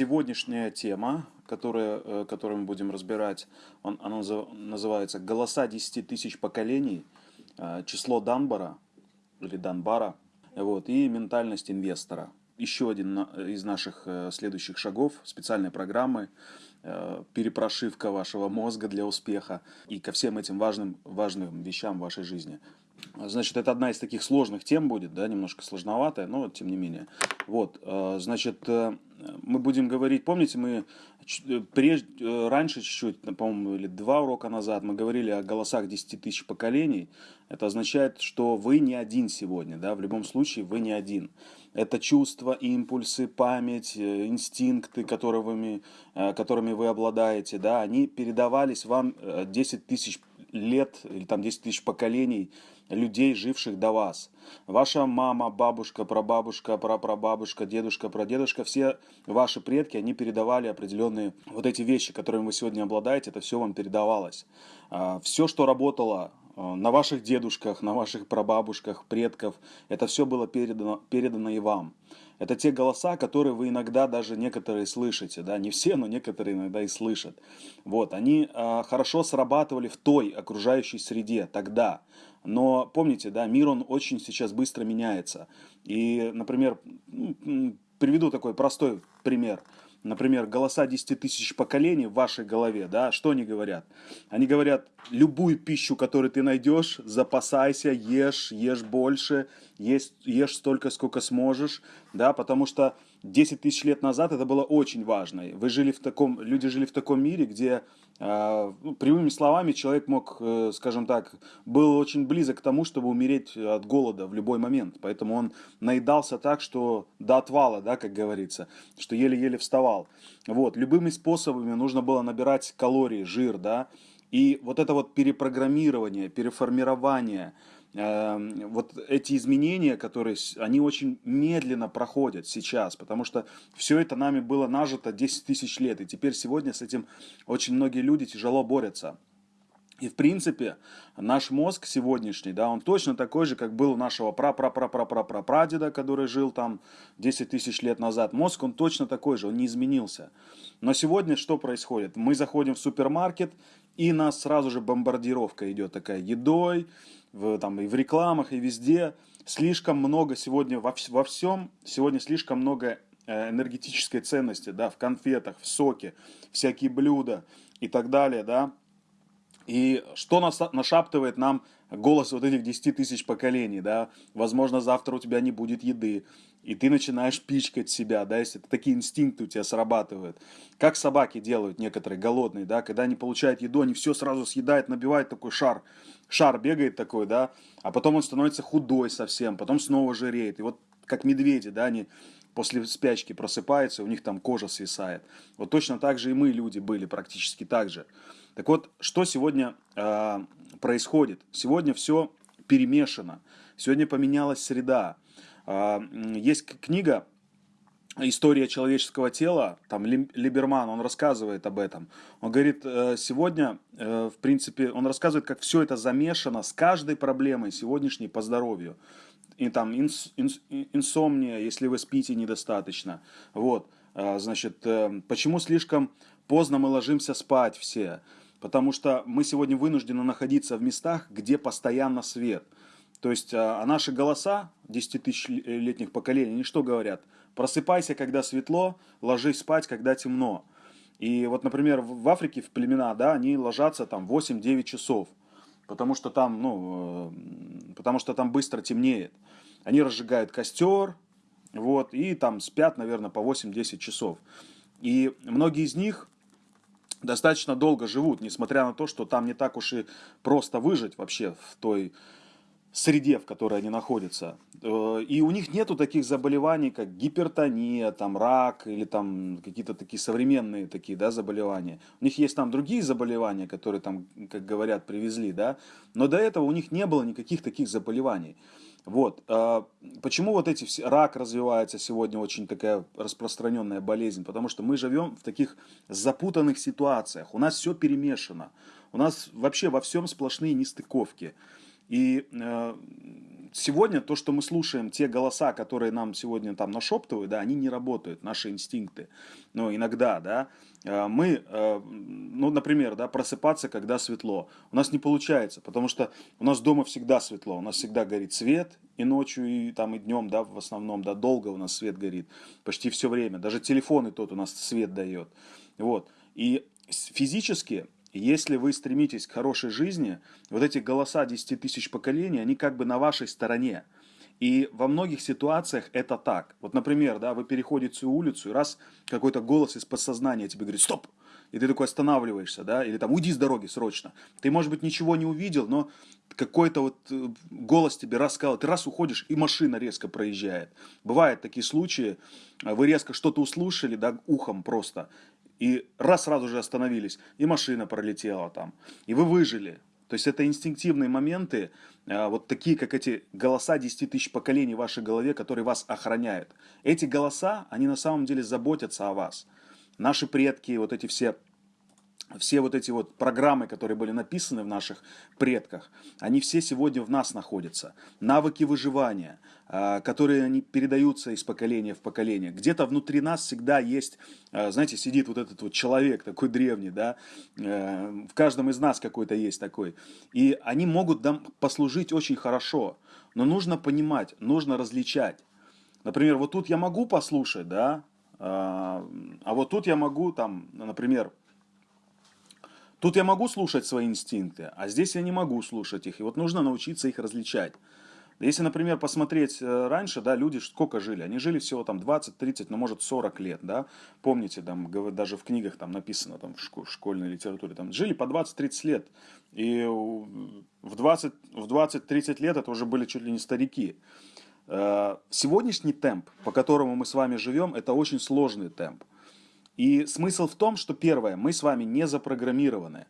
сегодняшняя тема, которая, э, которую мы будем разбирать, он, она называется «Голоса 10 тысяч поколений», э, число Данбара или Данбара, вот, и ментальность инвестора. Еще один из наших э, следующих шагов специальной программы перепрошивка вашего мозга для успеха и ко всем этим важным, важным вещам в вашей жизни. Значит, это одна из таких сложных тем будет, да, немножко сложноватая, но тем не менее. Вот, э, значит, э, мы будем говорить, помните, мы э, прежде, раньше чуть-чуть, по-моему, или два урока назад, мы говорили о голосах 10 тысяч поколений. Это означает, что вы не один сегодня, да, в любом случае вы не один. Это чувства, импульсы, память, инстинкты, которыми, которыми вы обладаете, да, они передавались вам 10 тысяч лет или там 10 тысяч поколений людей, живших до вас. Ваша мама, бабушка, прабабушка, прапрабабушка, дедушка, прадедушка, все ваши предки, они передавали определенные вот эти вещи, которыми вы сегодня обладаете, это все вам передавалось. А, все, что работало а, на ваших дедушках, на ваших прабабушках, предков, это все было передано, передано и вам. Это те голоса, которые вы иногда даже некоторые слышите, да, не все, но некоторые иногда и слышат. Вот, они э, хорошо срабатывали в той окружающей среде тогда. Но помните, да, мир он очень сейчас быстро меняется. И, например, приведу такой простой пример например, голоса 10 тысяч поколений в вашей голове, да, что они говорят? Они говорят, любую пищу, которую ты найдешь, запасайся, ешь, ешь больше, ешь, ешь столько, сколько сможешь, да, потому что 10 тысяч лет назад это было очень важно. Вы жили в таком, люди жили в таком мире, где э, прямыми словами человек мог, э, скажем так, был очень близок к тому, чтобы умереть от голода в любой момент. Поэтому он наедался так, что до отвала, да, как говорится, что еле-еле вставал. Вот, любыми способами нужно было набирать калории, жир, да, и вот это вот перепрограммирование, переформирование, вот эти изменения, которые, они очень медленно проходят сейчас, потому что все это нами было нажито 10 тысяч лет, и теперь сегодня с этим очень многие люди тяжело борются. И в принципе наш мозг сегодняшний, да, он точно такой же, как был у нашего пра-пра-пра-пра-пра-прадеда, который жил там 10 тысяч лет назад. Мозг, он точно такой же, он не изменился. Но сегодня что происходит? Мы заходим в супермаркет, и нас сразу же бомбардировка идет такая едой, в, там, и в рекламах, и везде. Слишком много сегодня во, во всем, сегодня слишком много э, энергетической ценности, да, в конфетах, в соке, всякие блюда и так далее, да. И что нас, нашаптывает нам голос вот этих 10 тысяч поколений, да, возможно, завтра у тебя не будет еды, и ты начинаешь пичкать себя, да, если такие инстинкты у тебя срабатывают. Как собаки делают некоторые голодные, да, когда они получают еду, они все сразу съедают, набивают такой шар, шар бегает такой, да, а потом он становится худой совсем, потом снова жиреет. И вот как медведи, да, они после спячки просыпаются, у них там кожа свисает. Вот точно так же и мы, люди, были практически так же. Так вот, что сегодня э, происходит? Сегодня все перемешано, сегодня поменялась среда. Э, есть книга «История человеческого тела», там Либерман, он рассказывает об этом. Он говорит, э, сегодня, э, в принципе, он рассказывает, как все это замешано с каждой проблемой сегодняшней по здоровью. И там инс, инс, инсомния, если вы спите недостаточно. Вот, э, значит, почему слишком поздно мы ложимся спать все? Потому что мы сегодня вынуждены находиться в местах, где постоянно свет. То есть, а, а наши голоса 10 тысячелетних поколений, они что говорят? Просыпайся, когда светло, ложись спать, когда темно. И вот, например, в Африке, в племена, да, они ложатся там 8-9 часов, потому что там, ну, э, потому что там быстро темнеет. Они разжигают костер, вот, и там спят, наверное, по 8-10 часов. И многие из них достаточно долго живут, несмотря на то, что там не так уж и просто выжить вообще в той среде, в которой они находятся. Э, и у них нету таких заболеваний, как гипертония, там, рак или там какие-то такие современные такие, да, заболевания. У них есть там другие заболевания, которые там, как говорят, привезли, да, но до этого у них не было никаких таких заболеваний. Вот. А, почему вот эти все, рак развивается сегодня очень такая распространенная болезнь? Потому что мы живем в таких запутанных ситуациях. У нас все перемешано. У нас вообще во всем сплошные нестыковки. И э, сегодня то, что мы слушаем, те голоса, которые нам сегодня там нашептывают, да, они не работают, наши инстинкты. Но иногда, да, э, мы, э, ну, например, да, просыпаться, когда светло. У нас не получается, потому что у нас дома всегда светло, у нас всегда горит свет, и ночью, и там, и днем, да, в основном, да, долго у нас свет горит, почти все время. Даже телефон и тот у нас свет дает. Вот. И физически если вы стремитесь к хорошей жизни, вот эти голоса 10 тысяч поколений, они как бы на вашей стороне. И во многих ситуациях это так. Вот, например, да, вы переходите улицу, и раз какой-то голос из подсознания тебе говорит «стоп!» И ты такой останавливаешься, да, или там «уйди с дороги срочно». Ты, может быть, ничего не увидел, но какой-то вот э, голос тебе рассказал, ты раз уходишь, и машина резко проезжает. Бывают такие случаи, вы резко что-то услышали, да, ухом просто, и раз сразу же остановились, и машина пролетела там, и вы выжили. То есть это инстинктивные моменты, а, вот такие, как эти голоса 10 тысяч поколений в вашей голове, которые вас охраняют. Эти голоса, они на самом деле заботятся о вас. Наши предки, вот эти все все вот эти вот программы, которые были написаны в наших предках, они все сегодня в нас находятся. Навыки выживания, которые они передаются из поколения в поколение. Где-то внутри нас всегда есть, а, знаете, сидит вот этот вот человек такой древний, да, э, в каждом из нас какой-то есть такой. И они могут нам послужить очень хорошо, но нужно понимать, нужно различать. Например, вот тут я могу послушать, да, а, а вот тут я могу там, например, Тут я могу слушать свои инстинкты, а здесь я не могу слушать их. И вот нужно научиться их различать. Если, например, посмотреть э, раньше, да, люди сколько жили? Они жили всего там 20, 30, ну, может, 40 лет, да? Помните, там, даже в книгах там написано, там, в школьной литературе, там, жили по 20-30 лет. И в 20, в 20-30 лет это уже были чуть ли не старики. Э, сегодняшний темп, по которому мы с вами живем, это очень сложный темп. И смысл в том, что первое, мы с вами не запрограммированы.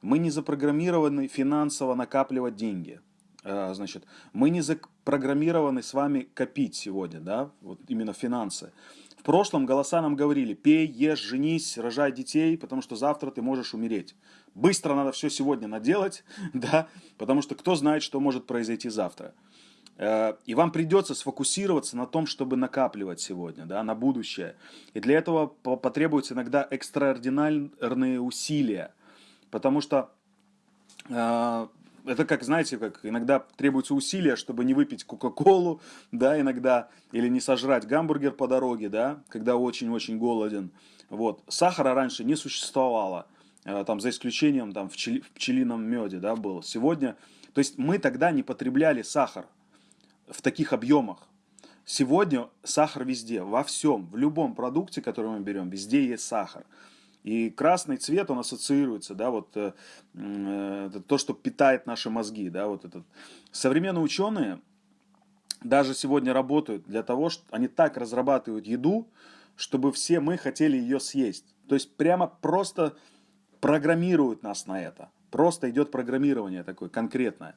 Мы не запрограммированы финансово накапливать деньги. А, значит, мы не запрограммированы с вами копить сегодня, да, вот именно финансы. В прошлом голоса нам говорили, пей, ешь, женись, рожай детей, потому что завтра ты можешь умереть. Быстро надо все сегодня наделать, да, потому что кто знает, что может произойти завтра. Э, и вам придется сфокусироваться на том, чтобы накапливать сегодня, да, на будущее. И для этого потребуются иногда экстраординарные усилия. Потому что э, это как, знаете, как иногда требуются усилия, чтобы не выпить Кока-Колу, да, иногда, или не сожрать гамбургер по дороге, да, когда очень-очень голоден. Вот. Сахара раньше не существовало, э, там, за исключением там, в, пчели, в пчелином меде, да, был. Сегодня, то есть мы тогда не потребляли сахар, в таких объемах. Сегодня сахар везде, во всем, в любом продукте, который мы берем, везде есть сахар. И красный цвет, он ассоциируется, да, вот э, э, то, что питает наши мозги, да, вот этот. Современные ученые даже сегодня работают для того, что они так разрабатывают еду, чтобы все мы хотели ее съесть. То есть прямо просто программируют нас на это. Просто идет программирование такое конкретное.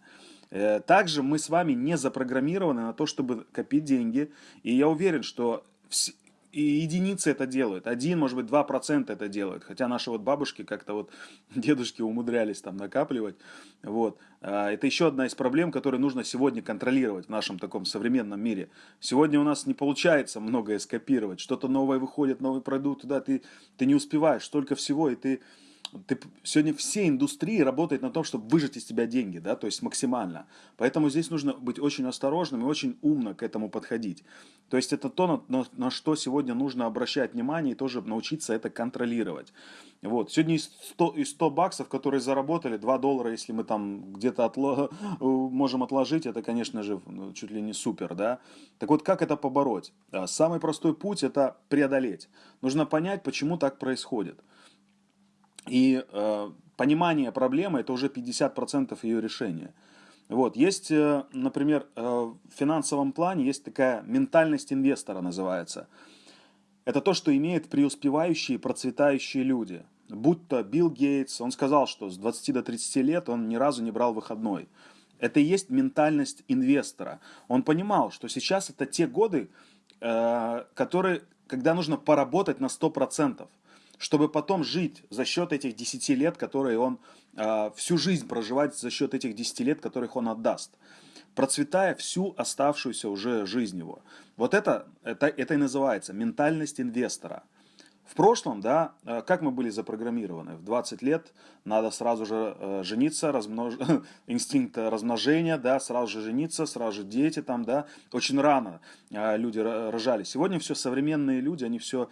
Э, также мы с вами не запрограммированы на то, чтобы копить деньги. И я уверен, что и единицы это делают. Один, может быть, два процента это делают. Хотя наши вот бабушки как-то вот, дедушки умудрялись там накапливать. Вот. А, это еще одна из проблем, которые нужно сегодня контролировать в нашем таком современном мире. Сегодня у нас не получается многое скопировать. Что-то новое выходит, новый продукт, да, ты, ты не успеваешь, столько всего, и ты ты, сегодня все индустрии работают на том, чтобы выжать из тебя деньги, да, то есть максимально. Поэтому здесь нужно быть очень осторожным и очень умно к этому подходить. То есть это то, на, на, на что сегодня нужно обращать внимание и тоже научиться это контролировать. Вот. Сегодня из 100, из 100 баксов, которые заработали, 2 доллара, если мы там где-то отло, можем отложить, это, конечно же, ну, чуть ли не супер, да. Так вот, как это побороть? Самый простой путь – это преодолеть. Нужно понять, почему так происходит. И э, понимание проблемы – это уже 50% ее решения. Вот. Есть, э, например, э, в финансовом плане есть такая ментальность инвестора называется. Это то, что имеют преуспевающие, процветающие люди. Будь то Билл Гейтс, он сказал, что с 20 до 30 лет он ни разу не брал выходной. Это и есть ментальность инвестора. Он понимал, что сейчас это те годы, э, которые, когда нужно поработать на 100% чтобы потом жить за счет этих 10 лет, которые он э, всю жизнь проживать за счет этих 10 лет, которых он отдаст. процветая всю оставшуюся уже жизнь его. Вот это, это, это и называется ментальность инвестора. В прошлом, да, э, как мы были запрограммированы? В 20 лет надо сразу же э, жениться, размнож... инстинкт размножения, да, сразу же жениться, сразу же дети там, да. Очень рано э, люди рожали. Сегодня все современные люди, они все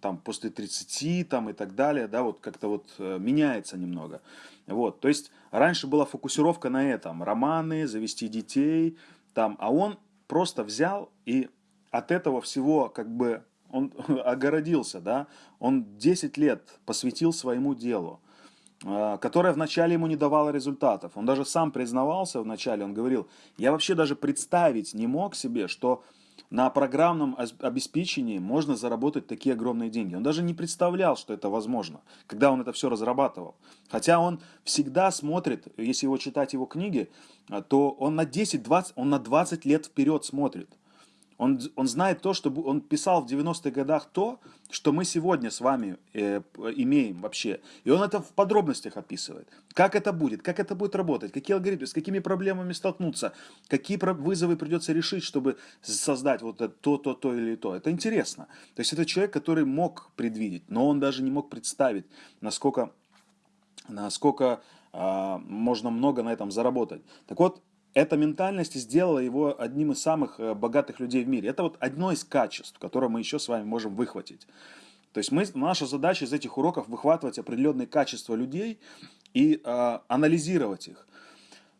там после 30 там и так далее, да, вот как-то вот меняется немного. Вот, то есть раньше была фокусировка на этом, романы, завести детей, там, а он просто взял и от этого всего как бы он огородился, да, он 10 лет посвятил своему делу, а, которое вначале ему не давало результатов. Он даже сам признавался вначале, он говорил, я вообще даже представить не мог себе, что на программном обеспечении можно заработать такие огромные деньги. Он даже не представлял, что это возможно, когда он это все разрабатывал. Хотя он всегда смотрит, если его читать его книги, а, то он на 10-20, он на 20 лет вперед смотрит. Он, он знает то, что он писал в 90-х годах то, что мы сегодня с вами э, имеем вообще. И он это в подробностях описывает. Как это будет, как это будет работать, какие алгоритмы, с какими проблемами столкнуться, какие вызовы придется решить, чтобы создать вот это, то, то, то или то. Это интересно. То есть это человек, который мог предвидеть, но он даже не мог представить, насколько, насколько э, можно много на этом заработать. Так вот, эта ментальность сделала его одним из самых э, богатых людей в мире. Это вот одно из качеств, которое мы еще с вами можем выхватить. То есть мы, наша задача из этих уроков выхватывать определенные качества людей и э, анализировать их.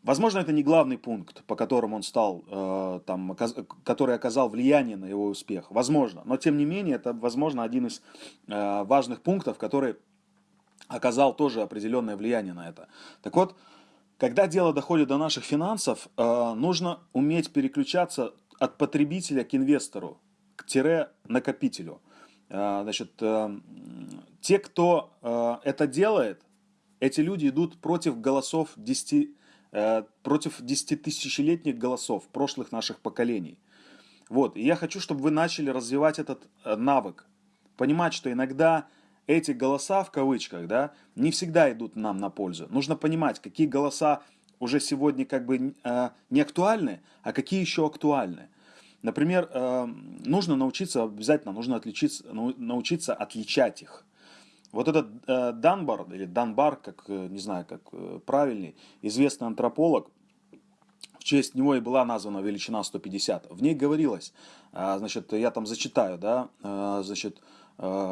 Возможно, это не главный пункт, по которому он стал, э, там, который оказал влияние на его успех. Возможно. Но тем не менее, это, возможно, один из э, важных пунктов, который оказал тоже определенное влияние на это. Так вот, когда дело доходит до наших финансов, э, нужно уметь переключаться от потребителя к инвестору, к тире накопителю. Э, значит, э, те, кто это делает, эти люди идут против голосов 10, против 10 тысячелетних голосов прошлых наших поколений. Вот, и я хочу, чтобы вы начали развивать этот навык. Понимать, что иногда эти голоса, в кавычках, да, не всегда идут нам на пользу. Нужно понимать, какие голоса уже сегодня как бы э, не актуальны, а какие еще актуальны. Например, э, нужно научиться, обязательно нужно отличиться, научиться отличать их. Вот этот э, Данбар, или Данбар, как, не знаю, как правильный, известный антрополог, в честь него и была названа величина 150. В ней говорилось, значит, я там зачитаю, да, значит, Э,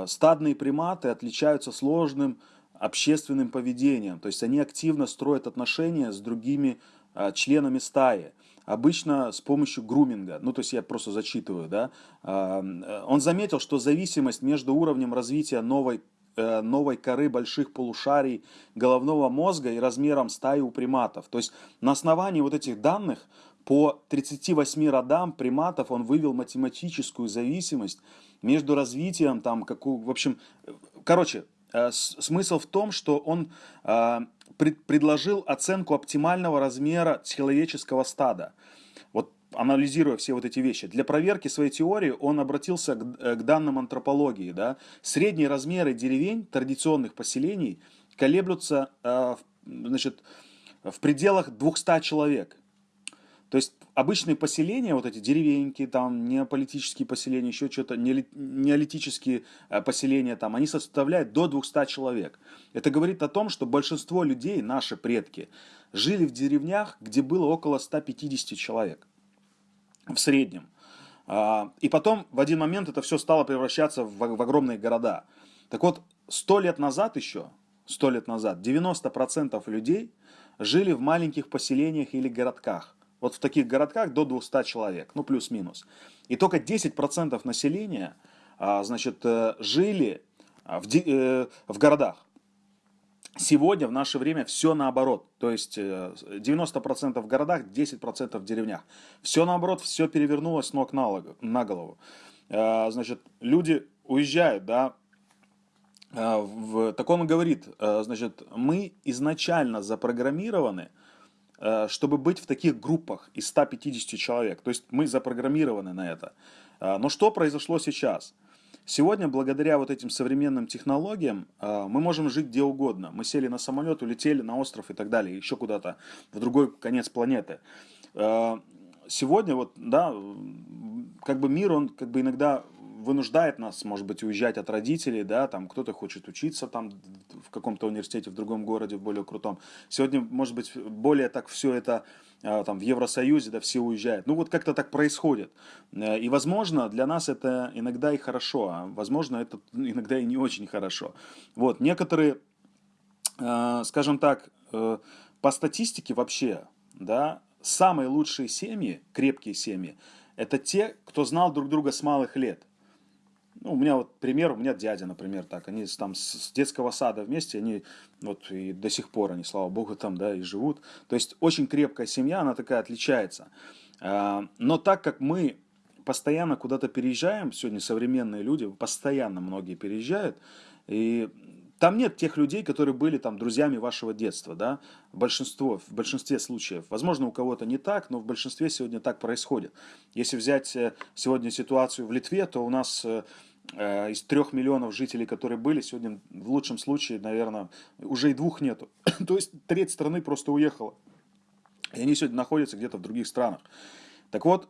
стадные приматы отличаются сложным общественным поведением, то есть они активно строят отношения с другими э, членами стаи, обычно с помощью груминга, ну то есть я просто зачитываю, да, э, он заметил, что зависимость между уровнем развития новой новой коры больших полушарий головного мозга и размером стаи у приматов. То есть на основании вот этих данных по 38 родам приматов он вывел математическую зависимость между развитием, там, какую, в общем, короче, э, смысл в том, что он э, пред, предложил оценку оптимального размера человеческого стада. Вот анализируя все вот эти вещи. Для проверки своей теории он обратился к, э, к данным антропологии. Да? Средние размеры деревень традиционных поселений колеблются э, значит, в пределах 200 человек. То есть обычные поселения, вот эти деревеньки, там, неополитические поселения, еще что-то, неолитические э, поселения, там, они составляют до 200 человек. Это говорит о том, что большинство людей, наши предки, жили в деревнях, где было около 150 человек в среднем. А, и потом в один момент это все стало превращаться в, в огромные города. Так вот, сто лет назад еще, сто лет назад, 90% людей жили в маленьких поселениях или городках. Вот в таких городках до 200 человек, ну плюс-минус. И только 10% населения, а, значит, э, жили а, в, э, в городах. Сегодня, в наше время, все наоборот. То есть 90% э, в городах, 10% в деревнях. Все наоборот, все перевернулось ног на голову. Значит, люди уезжают, да, так он говорит, значит, мы изначально запрограммированы чтобы быть в таких группах из 150 человек. То есть мы запрограммированы на это. Э, но что произошло сейчас? Сегодня, благодаря вот этим современным технологиям, э, мы можем жить где угодно. Мы сели на самолет, улетели на остров и так далее, еще куда-то, в другой конец планеты. э, сегодня вот, да, как бы мир, он как бы иногда вынуждает нас, может быть, уезжать от родителей, да, там кто-то хочет учиться там в каком-то университете в другом городе, в более крутом. Сегодня, может быть, более так все это а, там в Евросоюзе, да, все уезжают. Ну вот как-то так происходит. Э, и, возможно, для нас это иногда и хорошо, а возможно, это иногда и не очень хорошо. Вот, некоторые, э, скажем так, э, по статистике вообще, да, самые лучшие семьи, крепкие семьи, это те, кто знал друг друга с малых лет. Ну, у меня вот пример, у меня дядя, например, так, они там с детского сада вместе, они вот и до сих пор, они, слава богу, там, да, и живут. То есть очень крепкая семья, она такая отличается. А, но так как мы постоянно куда-то переезжаем, сегодня современные люди, постоянно многие переезжают, и там нет тех людей, которые были там друзьями вашего детства, да, большинство, в большинстве случаев. Возможно, у кого-то не так, но в большинстве сегодня так происходит. Если взять э, сегодня ситуацию в Литве, то у нас э, из трех миллионов жителей, которые были, сегодня в лучшем случае, наверное, уже и двух нету. то есть треть страны просто уехала. И они сегодня находятся где-то в других странах. Так вот,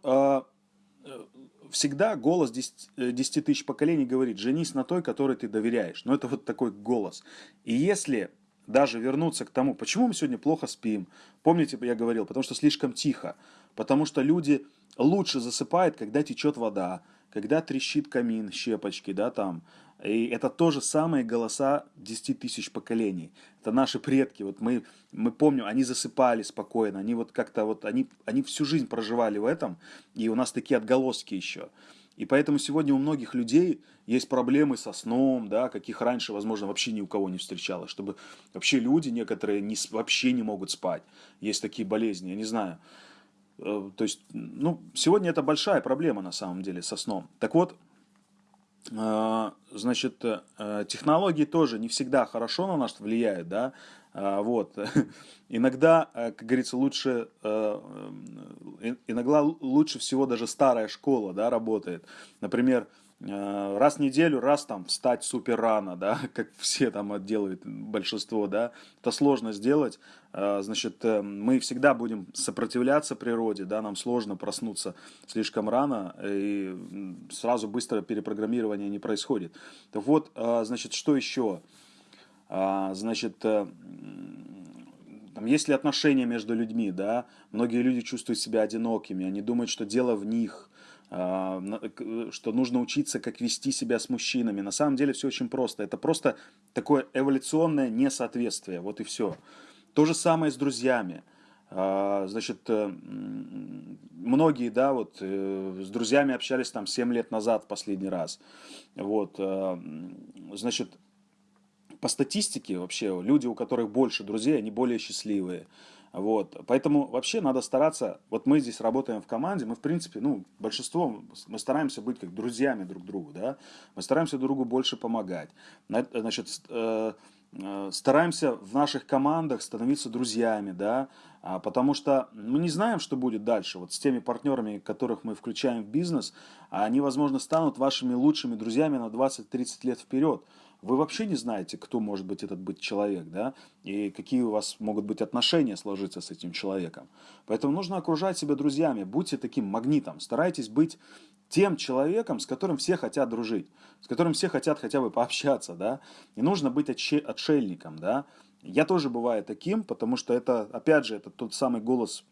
всегда голос 10, 10 э, тысяч поколений говорит, женись на той, которой ты доверяешь. Но это вот такой голос. И если даже вернуться к тому, почему мы сегодня плохо спим, помните, я говорил, потому что слишком тихо, потому что люди лучше засыпают, когда течет вода, когда трещит камин, щепочки, да, там, и это тоже самые голоса 10 тысяч поколений. Это наши предки. Вот мы, мы помним, они засыпали спокойно, они вот как-то вот, они, они всю жизнь проживали в этом, и у нас такие отголоски еще. И поэтому сегодня у многих людей есть проблемы со сном, да, каких раньше, возможно, вообще ни у кого не встречалось. Чтобы вообще люди некоторые не, вообще не могут спать. Есть такие болезни, я не знаю. Э, то есть, ну, сегодня это большая проблема на самом деле со сном. Так вот, а, значит, э, технологии тоже не всегда хорошо на нас влияют, да, вот. Иногда, э, как говорится, лучше, э, иногда лучше всего даже старая школа, да, работает. Например, Э, раз в неделю, раз там встать супер рано, да, как все там делают большинство, да, это сложно сделать, э, значит, э, мы всегда будем сопротивляться природе, да, нам сложно проснуться слишком рано, и сразу быстро перепрограммирование не происходит. Так вот, значит, что еще? Значит, там, есть ли отношения между людьми, да, многие люди чувствуют себя одинокими, они думают, что дело в них, что нужно учиться, как вести себя с мужчинами. На самом деле все очень просто. Это просто такое эволюционное несоответствие. Вот и все. То же самое с друзьями. А, значит, э, многие, да, вот э, с друзьями общались там 7 лет назад в последний раз. Вот, э, значит, по статистике вообще люди, у которых больше друзей, они более счастливые. Вот. Поэтому вообще надо стараться, вот мы здесь работаем в команде, мы в принципе, ну, большинство, мы стараемся быть как друзьями друг другу, да, мы стараемся друг другу больше помогать, значит, э, э, стараемся в наших командах становиться друзьями, да, а, потому что мы не знаем, что будет дальше. Вот с теми партнерами, которых мы включаем в бизнес, они, возможно, станут вашими лучшими друзьями на 20-30 лет вперед вы вообще не знаете, кто может быть этот быть человек, да, и какие у вас могут быть отношения сложиться с этим человеком. Поэтому нужно окружать себя друзьями, будьте таким магнитом, старайтесь быть тем человеком, с которым все хотят дружить, с которым все хотят хотя бы пообщаться, да, не нужно быть отшельником, да. Я тоже бываю таким, потому что это, опять же, это тот самый голос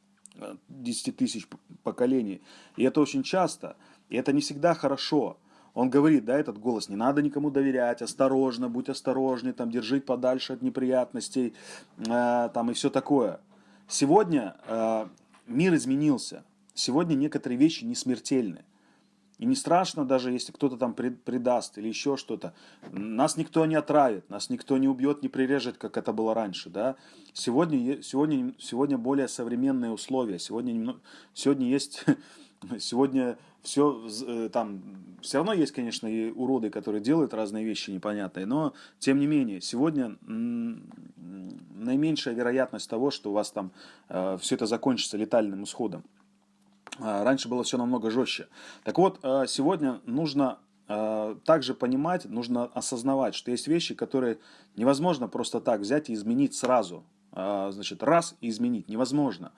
10 э, тысяч поколений, и это очень часто, и это не всегда хорошо, он говорит, да, этот голос, не надо никому доверять, осторожно, будь осторожнее, там, держи подальше от неприятностей, э, там, и все такое. Сегодня э, мир изменился. Сегодня некоторые вещи не смертельны. И не страшно даже, если кто-то там предаст или еще что-то. Нас никто не отравит, нас никто не убьет, не прирежет, как это было раньше. Да? Сегодня, сегодня, сегодня более современные условия. Сегодня, сегодня есть Сегодня все э, там, все равно есть, конечно, и уроды, которые делают разные вещи непонятные, но тем не менее, сегодня наименьшая вероятность того, что у вас там э, все это закончится летальным исходом. А, раньше было все намного жестче. Так вот, э, сегодня нужно также понимать, нужно осознавать, что есть вещи, которые невозможно просто так взять и изменить сразу. Значит, раз и изменить невозможно.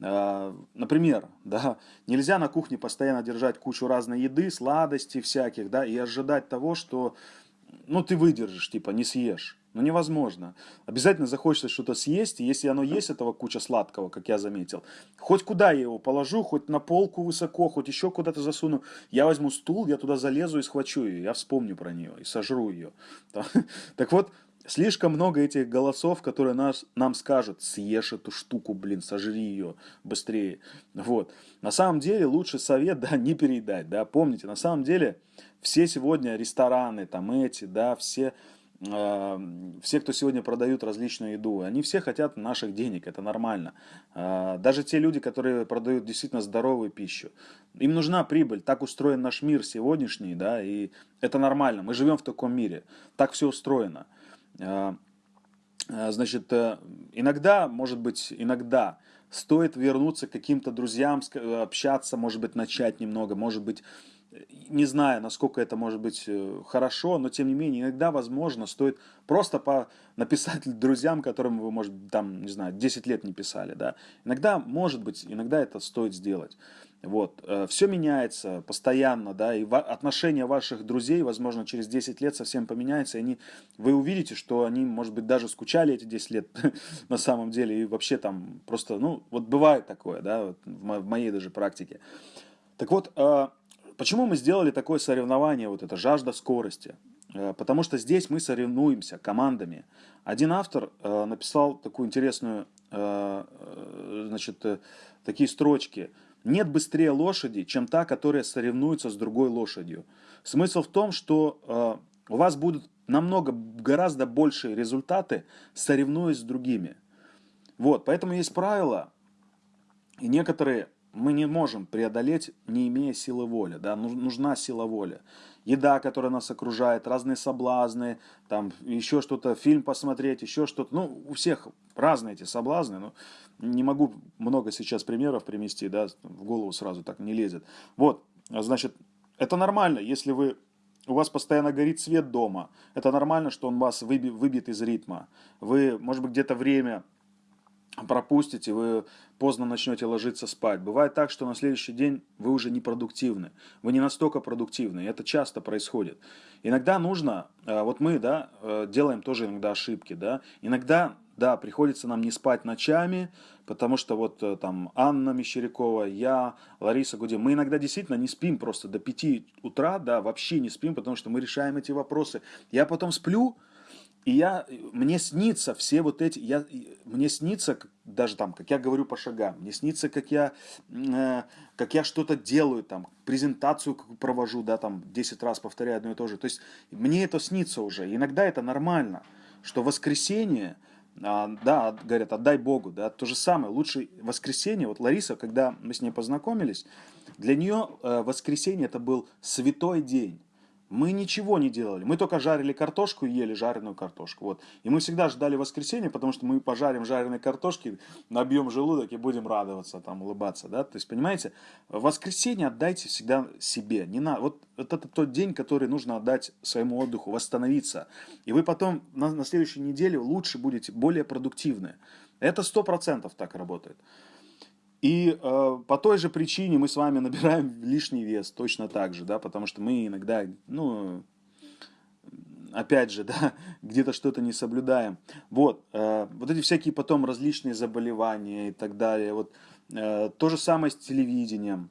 Э, например, да, нельзя на кухне постоянно держать кучу разной еды, сладостей всяких, да, и ожидать того, что, ну, ты выдержишь, типа, не съешь. Ну, невозможно. Обязательно захочется что-то съесть, и если оно есть, этого куча сладкого, как я заметил, хоть куда я его положу, хоть на полку высоко, хоть еще куда-то засуну, я возьму стул, я туда залезу и схвачу ее, я вспомню про нее и сожру ее. Так вот, Слишком много этих голосов, которые нас, нам скажут, съешь эту штуку, блин, сожри ее быстрее. Вот. На самом деле лучше совет, да, не переедать, да, помните, на самом деле все сегодня рестораны, там эти, да, все, э, все, кто сегодня продают различную еду, они все хотят наших денег, это нормально. Э, даже те люди, которые продают действительно здоровую пищу, им нужна прибыль, так устроен наш мир сегодняшний, да, и это нормально, мы живем в таком мире, так все устроено. А, а, значит, э, иногда, может быть, иногда стоит вернуться к каким-то друзьям, общаться, может быть, начать немного, может быть, не знаю, насколько это может быть э, хорошо, но тем не менее, иногда, возможно, стоит просто по написать друзьям, которым вы, может, там, не знаю, 10 лет не писали, да. Иногда, может быть, иногда это стоит сделать. Вот. Э, Все меняется постоянно, да, и отношения ваших друзей, возможно, через 10 лет совсем поменяются, и они, вы увидите, что они, может быть, даже скучали эти 10 лет на самом деле, и вообще там просто, ну, вот бывает такое, да, вот в моей даже практике. Так вот, э, почему мы сделали такое соревнование, вот это жажда скорости? Э, потому что здесь мы соревнуемся командами. Один автор написал такую интересную, значит, такие строчки – нет быстрее лошади, чем та, которая соревнуется с другой лошадью. Смысл в том, что э, у вас будут намного, гораздо большие результаты, соревнуясь с другими. Вот, поэтому есть правила, и некоторые мы не можем преодолеть, не имея силы воли. Да? Нужна сила воли. Еда, которая нас окружает, разные соблазны, там еще что-то, фильм посмотреть, еще что-то. Ну, у всех разные эти соблазны. Но не могу много сейчас примеров привести, да, в голову сразу так не лезет. Вот, значит, это нормально, если вы у вас постоянно горит свет дома. Это нормально, что он вас выби, выбит из ритма. Вы, может быть, где-то время пропустите, вы поздно начнете ложиться спать. Бывает так, что на следующий день вы уже не продуктивны. Вы не настолько продуктивны. И это часто происходит. Иногда нужно, э, вот мы, да, э, делаем тоже иногда ошибки, да. Иногда да, приходится нам не спать ночами, потому что вот э, там Анна Мещерякова, я, Лариса Гудин, мы иногда действительно не спим просто до 5 утра, да, вообще не спим, потому что мы решаем эти вопросы. Я потом сплю, и я, мне снится все вот эти, я, мне снится, даже там, как я говорю по шагам, мне снится, как я, э, как я что-то делаю, там, презентацию провожу, да, там, 10 раз повторяю одно и то же. То есть, мне это снится уже. Иногда это нормально, что воскресенье, а, да, говорят, отдай Богу, да, то же самое, лучше воскресенье, вот Лариса, когда мы с ней познакомились, для нее э, воскресенье это был святой день, мы ничего не делали. Мы только жарили картошку и ели жареную картошку. Вот. И мы всегда ждали воскресенья, потому что мы пожарим жареной картошки, набьем желудок и будем радоваться, там, улыбаться. Да? То есть, понимаете, воскресенье отдайте всегда себе. Не на... вот, вот это тот день, который нужно отдать своему отдыху, восстановиться. И вы потом на, на следующей неделе лучше будете, более продуктивны. Это сто процентов так работает. И э, по той же причине мы с вами набираем лишний вес точно так же, да, потому что мы иногда, ну, опять же, да, где-то что-то не соблюдаем. Вот, э, вот эти всякие потом различные заболевания и так далее. Вот э, то же самое с телевидением.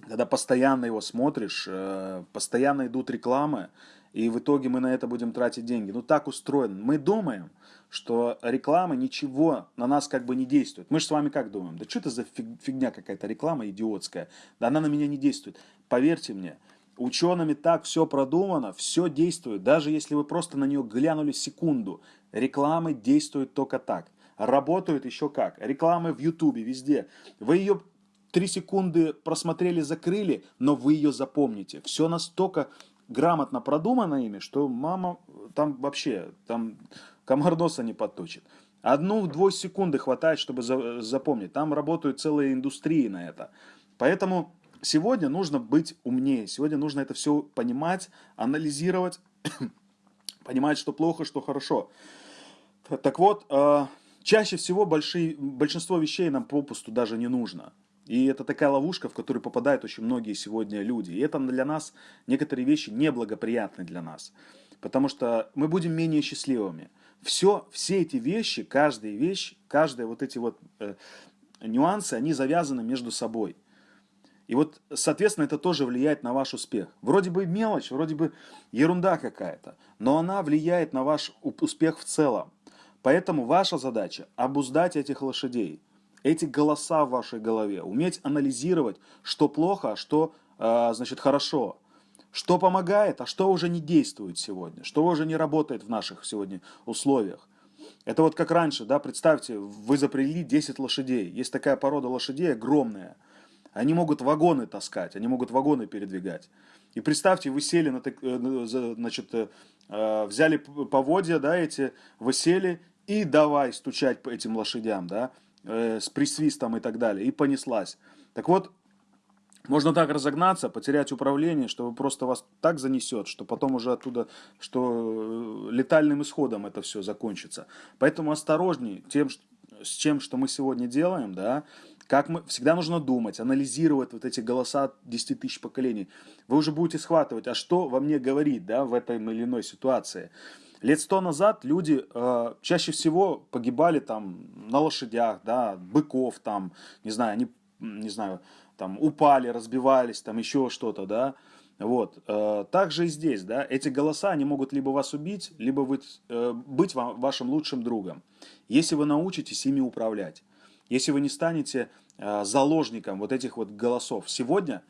Когда постоянно его смотришь, э, постоянно идут рекламы, и в итоге мы на это будем тратить деньги. Ну так устроено. Мы думаем, что реклама ничего на нас как бы не действует. Мы же с вами как думаем? Да что это за фигня какая-то реклама идиотская? Да она на меня не действует. Поверьте мне, учеными так все продумано, все действует. Даже если вы просто на нее глянули секунду, рекламы действуют только так. Работают еще как. Рекламы в Ютубе, везде. Вы ее три секунды просмотрели, закрыли, но вы ее запомните. Все настолько грамотно продумано ими, что мама там вообще, там комар носа не подточит. Одну-две секунды хватает, чтобы за, запомнить. Там работают целые индустрии на это. Поэтому сегодня нужно быть умнее. Сегодня нужно это все понимать, анализировать, понимать, что плохо, что хорошо. Так вот, э, чаще всего большие, большинство вещей нам попусту даже не нужно. И это такая ловушка, в которую попадают очень многие сегодня люди. И это для нас, некоторые вещи неблагоприятны для нас. Потому что мы будем менее счастливыми. Все, все эти вещи, каждая вещь, каждые вот эти вот э, нюансы, они завязаны между собой. И вот, соответственно, это тоже влияет на ваш успех. Вроде бы мелочь, вроде бы ерунда какая-то, но она влияет на ваш успех в целом. Поэтому ваша задача обуздать этих лошадей, эти голоса в вашей голове, уметь анализировать, что плохо, а что, э, значит, хорошо, что помогает, а что уже не действует сегодня, что уже не работает в наших сегодня условиях. Это вот как раньше, да, представьте, вы запрягли 10 лошадей. Есть такая порода лошадей огромная. Они могут вагоны таскать, они могут вагоны передвигать. И представьте, вы сели, на, э, значит, э, взяли поводья, да, эти, вы сели и давай стучать по этим лошадям, да, э, с присвистом и так далее, и понеслась. Так вот, можно так разогнаться, потерять управление, что просто вас так занесет, что потом уже оттуда, что летальным исходом это все закончится. Поэтому осторожней тем, с чем, что мы сегодня делаем, да, как мы, всегда нужно думать, анализировать вот эти голоса 10 тысяч поколений. Вы уже будете схватывать, а что во мне говорит, да, в этой или иной ситуации. Лет сто назад люди э, чаще всего погибали там на лошадях, да, быков там, не знаю, они, не знаю, там упали, разбивались, там еще что-то, да. Вот. Э, также и здесь, да, эти голоса, они могут либо вас убить, либо вы, э, быть вам, вашим лучшим другом, если вы научитесь ими управлять. Если вы не станете э, заложником вот этих вот голосов. Сегодня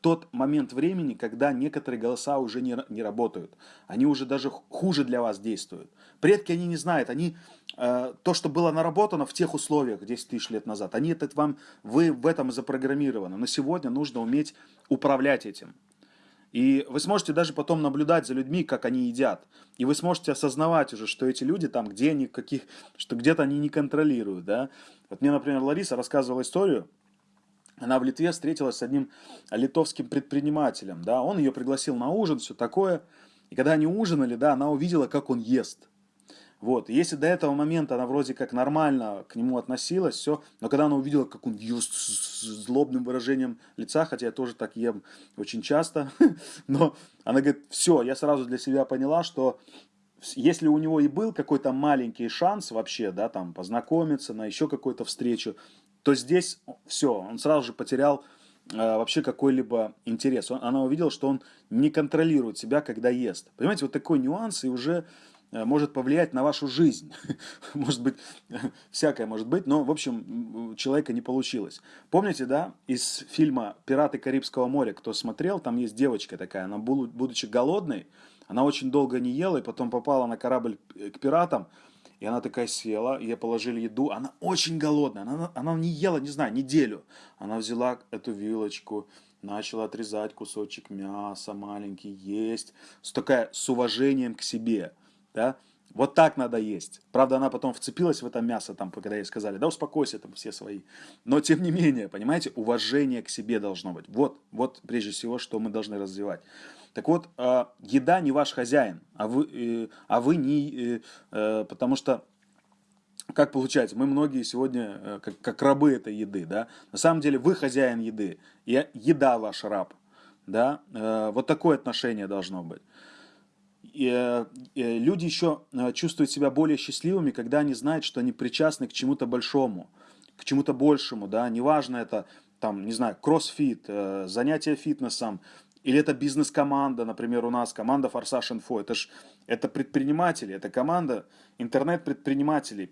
тот момент времени, когда некоторые голоса уже не, не работают. Они уже даже хуже для вас действуют. Предки они не знают, они э, то, что было наработано в тех условиях 10 тысяч лет назад, они это вам, вы в этом запрограммированы. Но сегодня нужно уметь управлять этим. И вы сможете даже потом наблюдать за людьми, как они едят. И вы сможете осознавать уже, что эти люди там, где они, каких, что где-то они не контролируют, да. Вот мне, например, Лариса рассказывала историю, она в Литве встретилась с одним литовским предпринимателем, да, он ее пригласил на ужин, все такое. И когда они ужинали, да, она увидела, как он ест. Вот. если до этого момента она вроде как нормально к нему относилась, все, но когда она увидела, как он ест с злобным выражением лица, хотя я тоже так ем очень часто, но она говорит, все, я сразу для себя поняла, что если у него и был какой-то маленький шанс вообще, да, там, познакомиться на еще какую-то встречу, то здесь все, он сразу же потерял э, вообще какой-либо интерес. Он, она увидела, что он не контролирует себя, когда ест. Понимаете, вот такой нюанс, и уже может повлиять на вашу жизнь. может быть, всякое может быть, но, в общем, человека не получилось. Помните, да, из фильма «Пираты Карибского моря», кто смотрел, там есть девочка такая, она, будучи голодной, она очень долго не ела, и потом попала на корабль к пиратам, и она такая села, ей положили еду, она очень голодная, она, она не ела, не знаю, неделю. Она взяла эту вилочку, начала отрезать кусочек мяса маленький, есть, с такая, с уважением к себе – да, вот так надо есть. Правда, она потом вцепилась в это мясо, там, когда ей сказали, да успокойся, там все свои. Но тем не менее, понимаете, уважение к себе должно быть. Вот, вот прежде всего, что мы должны развивать. Так вот, э, еда не ваш хозяин, а вы, э, а вы не... Э, потому что, как получается, мы многие сегодня как, как рабы этой еды, да. На самом деле вы хозяин еды, и еда ваш раб, да. Вот такое отношение должно быть. Э, люди еще э, чувствуют себя более счастливыми, когда они знают, что они причастны к чему-то большому, к чему-то большему, да, неважно это, там, не знаю, кроссфит, э, занятие фитнесом, или это бизнес-команда, например, у нас команда Форсаж Инфо. Это же это предприниматели, это команда интернет-предпринимателей.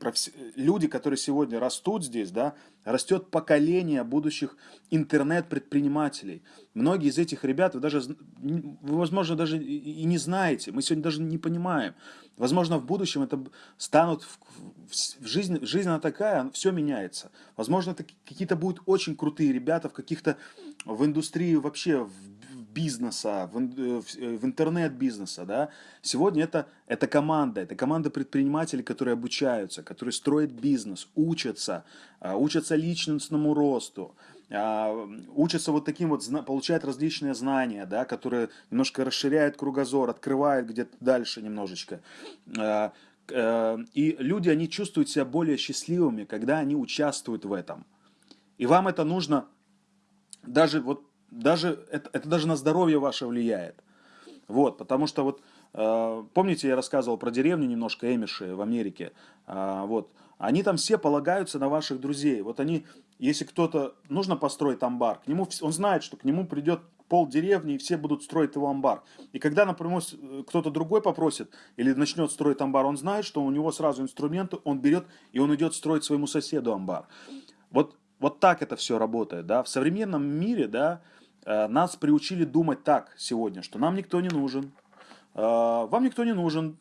Люди, которые сегодня растут здесь, да, растет поколение будущих интернет-предпринимателей. Многие из этих ребят вы даже, вы, возможно, даже и не знаете. Мы сегодня даже не понимаем. Возможно, в будущем это станут в, в жизнь, жизнь она такая, все меняется. Возможно, это какие-то будут очень крутые ребята в каких-то в индустрии вообще в бизнеса, в, э, э, в интернет-бизнеса, да, сегодня это, это команда, это команда предпринимателей, которые обучаются, которые строят бизнес, учатся, а, учатся личностному росту, а, учатся вот таким вот, получают различные знания, да, которые немножко расширяют кругозор, открывают где-то дальше немножечко. А, Э, и люди, они чувствуют себя более счастливыми, когда они участвуют в этом. И вам это нужно, даже вот, даже, это, это даже на здоровье ваше влияет. Вот, потому что вот, э, помните, я рассказывал про деревню немножко Эмиши в Америке, э, вот, они там все полагаются на ваших друзей. Вот они, если кто-то, нужно построить амбар, к нему, он знает, что к нему придет пол деревни, и все будут строить его амбар. И когда, например, кто-то другой попросит или начнет строить амбар, он знает, что у него сразу инструменты, он берет и он идет строить своему соседу амбар. Вот, вот так это все работает. Да? В современном мире да, э, нас приучили думать так сегодня, что нам никто не нужен, э, вам никто не нужен,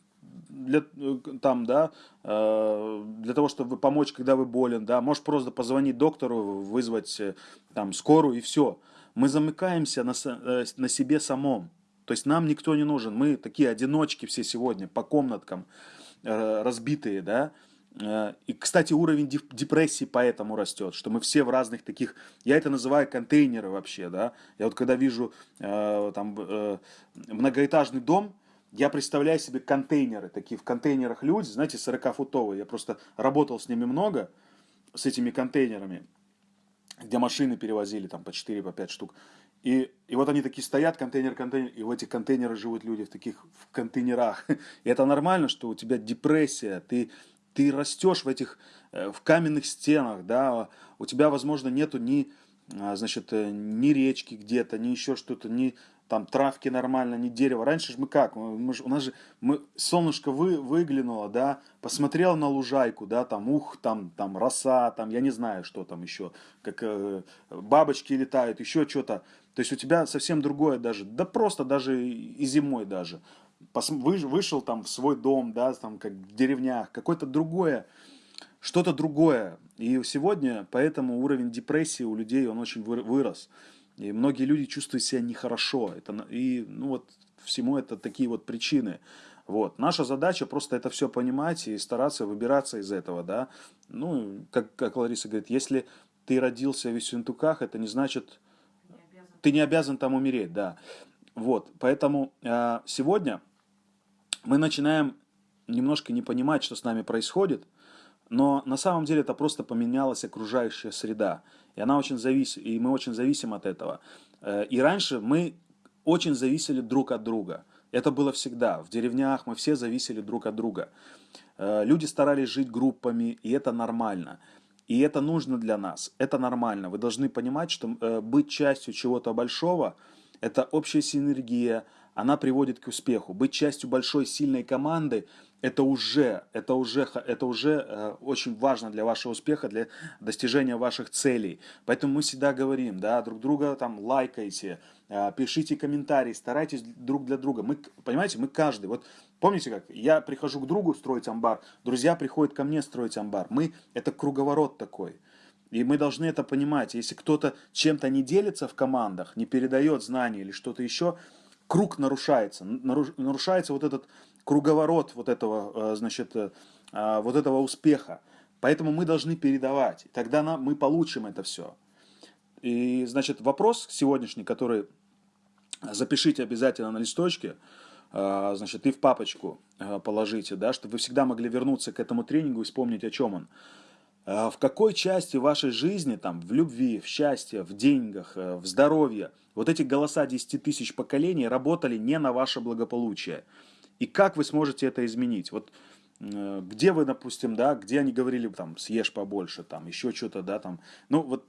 для, э, там, да, для того, чтобы помочь, когда вы болен, да, можешь просто позвонить доктору, вызвать там скорую и все мы замыкаемся на, э, на себе самом. То есть нам никто не нужен. Мы такие одиночки все сегодня по комнаткам э, разбитые, да. Э, и, кстати, уровень депрессии поэтому растет, что мы все в разных таких, я это называю контейнеры вообще, да. Я вот когда вижу там многоэтажный дом, я представляю себе контейнеры, такие в контейнерах люди, знаете, 40-футовые. Я просто работал с ними много, с этими контейнерами где машины перевозили там по 4, по 5 штук. И, и вот они такие стоят, контейнер, контейнер, и в этих контейнерах живут люди, в таких в контейнерах. И это нормально, что у тебя депрессия, ты, ты растешь в этих, э, в каменных стенах, да, у тебя, возможно, нету ни, а, значит, э, ни речки где-то, ни еще что-то, ни там травки нормально, не дерево. Раньше же мы как? Мы, у нас же мы, солнышко вы, выглянуло, да, посмотрел на лужайку, да, там ух, там, там роса, там, я не знаю, что там еще, как э, бабочки летают, еще что-то. То есть у тебя совсем другое даже, да просто даже и зимой даже. Вышел там в свой дом, да, там как в деревнях, какое-то другое, что-то другое. И сегодня поэтому уровень депрессии у людей, он очень вырос. И многие люди чувствуют себя нехорошо. Это, и ну вот всему это такие вот причины. Вот. Наша задача просто это все понимать и стараться выбираться из этого, да. Ну, как, как Лариса говорит, если ты родился в Висюнтуках, это не значит, не ты не обязан там умереть, да. Вот, поэтому э, сегодня мы начинаем немножко не понимать, что с нами происходит, но на самом деле это просто поменялась окружающая среда. И она очень зависит, и мы очень зависим от этого. Э, и раньше мы очень зависели друг от друга. Это было всегда. В деревнях мы все зависели друг от друга. Э, люди старались жить группами, и это нормально. И это нужно для нас. Это нормально. Вы должны понимать, что э, быть частью чего-то большого – это общая синергия, она приводит к успеху. Быть частью большой сильной команды это уже, это уже, это уже э, очень важно для вашего успеха, для достижения ваших целей. Поэтому мы всегда говорим, да, друг друга там лайкайте, э, пишите комментарии, старайтесь друг для друга. Мы, понимаете, мы каждый, вот помните как, я прихожу к другу строить амбар, друзья приходят ко мне строить амбар. Мы, это круговорот такой. И мы должны это понимать. Если кто-то чем-то не делится в командах, не передает знания или что-то еще, круг нарушается. Нарушается вот этот круговорот вот этого, э, значит, э, а, вот этого успеха. Поэтому мы должны передавать. Тогда мы получим это все. И, значит, вопрос сегодняшний, который запишите обязательно на листочке, э, значит, и в папочку положите, да, чтобы вы всегда могли вернуться к этому тренингу и вспомнить, о чем он. В какой части вашей жизни, там, в любви, в счастье, в деньгах, в здоровье, вот эти голоса 10 тысяч поколений работали не на ваше благополучие. И как вы сможете это изменить? Вот э, где вы, допустим, да, где они говорили, там, съешь побольше, там, еще что-то, да, там, ну, вот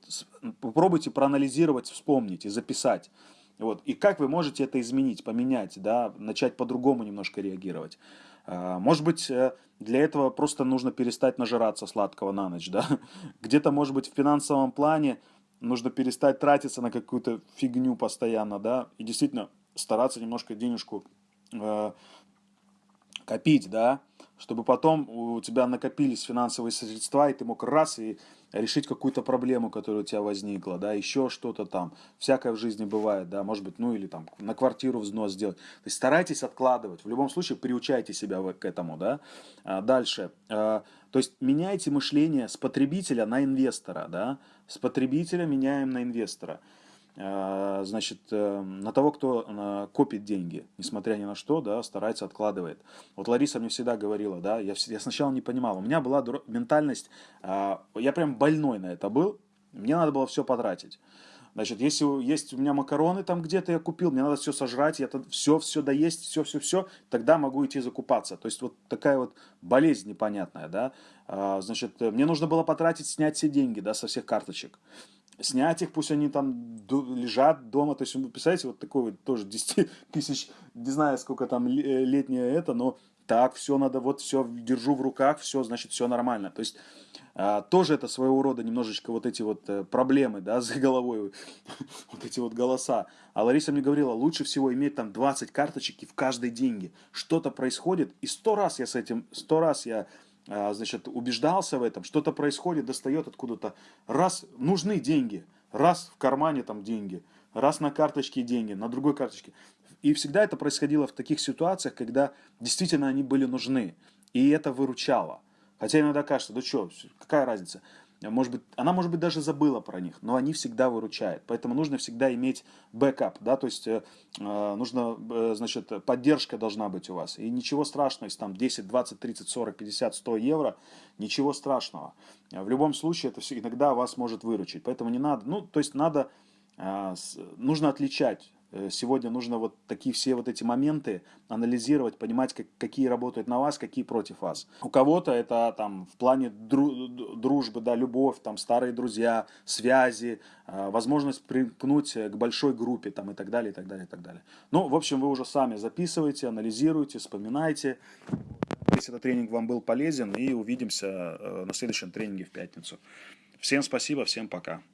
попробуйте проанализировать, вспомнить и записать. Вот. И как вы можете это изменить, поменять, да, начать по-другому немножко реагировать. А, может быть, э, для этого просто нужно перестать нажираться сладкого на ночь, да. Где-то, может быть, в финансовом плане нужно перестать тратиться на какую-то фигню постоянно, да, и действительно стараться немножко денежку э, копить, да, чтобы потом у тебя накопились финансовые средства, и ты мог раз и решить какую-то проблему, которая у тебя возникла, да, еще что-то там. Всякое в жизни бывает, да, может быть, ну или там на квартиру взнос сделать. То есть старайтесь откладывать. В любом случае приучайте себя к этому, да. А дальше. А, то есть меняйте мышление с потребителя на инвестора, да. С потребителя меняем на инвестора. Э, значит, э, на того, кто э, копит деньги, несмотря ни на что, да, старается, откладывает. Вот Лариса мне всегда говорила, да, я, я сначала не понимал, у меня была ментальность, я прям больной на это был, мне надо было все потратить. Значит, если есть у меня макароны там где-то я купил, мне надо все сожрать, я все, все доесть, все, все, все, тогда могу идти закупаться. То есть вот такая вот болезнь непонятная, да. А, значит, мне нужно было потратить, снять все деньги, да, со всех карточек. Снять их, пусть они там лежат дома. То есть, вы представляете, вот такой вот тоже 10 тысяч, не знаю, сколько там летнее это, но так, все надо, вот все держу в руках, все, значит, все нормально. То есть а, тоже это своего рода немножечко вот эти вот э, проблемы, да, за головой, вот эти вот голоса. А Лариса мне говорила, лучше всего иметь там 20 карточек и в каждой деньги. Что-то происходит, и сто раз я с этим, сто раз я значит, убеждался в этом, что-то происходит, достает откуда-то, раз нужны деньги, раз в кармане там деньги, раз на карточке деньги, на другой карточке. И всегда это происходило в таких ситуациях, когда действительно они были нужны. И это выручало. Хотя иногда кажется, да что, какая разница? Может быть, она, может быть, даже забыла про них, но они всегда выручают. Поэтому нужно всегда иметь бэкап, да, то есть э, э нужно, э, значит, поддержка должна быть у вас. И ничего страшного, если там 10, 20, 30, 40, 50, 100 евро, ничего страшного. В любом случае, это все иногда вас может выручить. Поэтому не надо, ну, то есть надо, э, нужно отличать сегодня нужно вот такие все вот эти моменты анализировать, понимать, как, какие работают на вас, какие против вас. У кого-то это там в плане дру, дружбы, да, любовь, там старые друзья, связи, э, возможность примкнуть к большой группе там и так далее, и так далее, и так далее. Ну, в общем, вы уже сами записывайте, анализируйте, вспоминайте. Если этот тренинг вам был полезен, и увидимся э, на следующем тренинге в пятницу. Всем спасибо, всем пока.